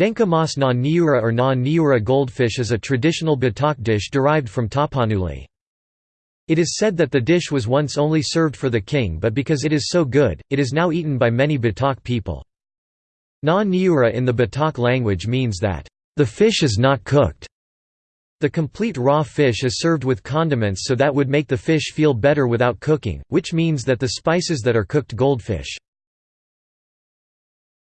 Dengke mas na niura or na niura goldfish is a traditional Batak dish derived from tapanuli. It is said that the dish was once only served for the king but because it is so good, it is now eaten by many Batak people. Na niura in the Batak language means that, "...the fish is not cooked." The complete raw fish is served with condiments so that would make the fish feel better without cooking, which means that the spices that are cooked goldfish